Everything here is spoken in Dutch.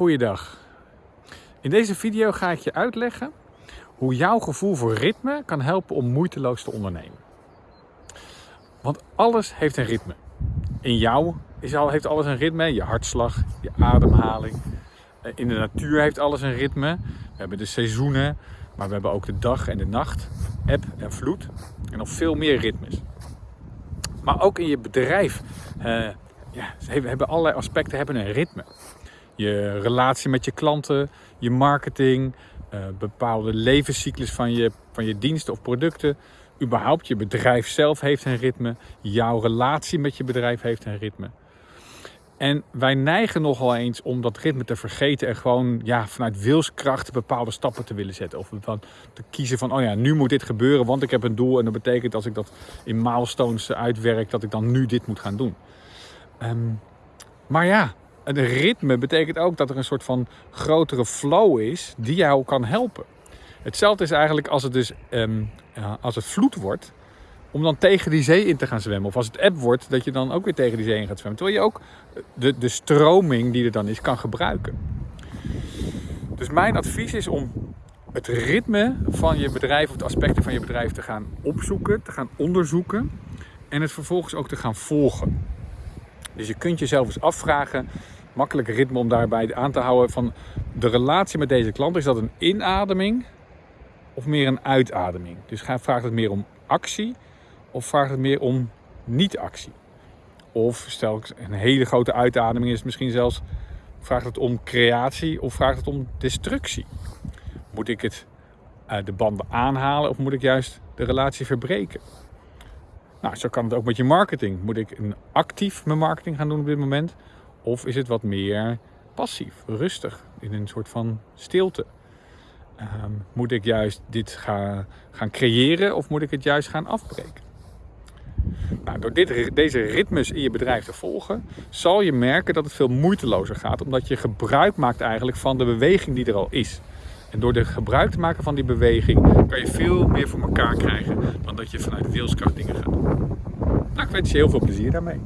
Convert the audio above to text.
Goeiedag. In deze video ga ik je uitleggen hoe jouw gevoel voor ritme kan helpen om moeiteloos te ondernemen. Want alles heeft een ritme. In jou heeft alles een ritme. Je hartslag, je ademhaling. Eh, in de natuur heeft alles een ritme. We hebben de seizoenen, maar we hebben ook de dag en de nacht, eb en vloed en nog veel meer ritmes. Maar ook in je bedrijf uh, ja, hebben allerlei aspecten hebben een ritme je relatie met je klanten, je marketing, uh, bepaalde levenscyclus van je, van je diensten of producten. Überhaupt, je bedrijf zelf heeft een ritme. Jouw relatie met je bedrijf heeft een ritme. En wij neigen nogal eens om dat ritme te vergeten en gewoon ja, vanuit wilskracht bepaalde stappen te willen zetten. Of te kiezen van, oh ja, nu moet dit gebeuren, want ik heb een doel. En dat betekent als ik dat in milestones uitwerk, dat ik dan nu dit moet gaan doen. Um, maar ja, een ritme betekent ook dat er een soort van grotere flow is die jou kan helpen. Hetzelfde is eigenlijk als het dus um, als het vloed wordt, om dan tegen die zee in te gaan zwemmen. Of als het eb wordt, dat je dan ook weer tegen die zee in gaat zwemmen. Terwijl je ook de, de stroming die er dan is, kan gebruiken. Dus mijn advies is om het ritme van je bedrijf of de aspecten van je bedrijf te gaan opzoeken, te gaan onderzoeken en het vervolgens ook te gaan volgen. Dus je kunt jezelf eens afvragen, makkelijke ritme om daarbij aan te houden van de relatie met deze klant. Is dat een inademing of meer een uitademing? Dus vraagt het meer om actie of vraagt het meer om niet-actie? Of stel ik een hele grote uitademing is misschien zelfs vraagt het om creatie of vraagt het om destructie? Moet ik het, uh, de banden aanhalen of moet ik juist de relatie verbreken? Nou, zo kan het ook met je marketing. Moet ik een actief mijn marketing gaan doen op dit moment? Of is het wat meer passief, rustig, in een soort van stilte? Ehm, moet ik juist dit gaan, gaan creëren of moet ik het juist gaan afbreken? Nou, door dit, deze ritmes in je bedrijf te volgen, zal je merken dat het veel moeitelozer gaat, omdat je gebruik maakt eigenlijk van de beweging die er al is. En door de gebruik te maken van die beweging kan je veel meer voor elkaar krijgen dan dat je vanuit wilskracht dingen gaat doen. Nou, ik wens je heel veel plezier daarmee.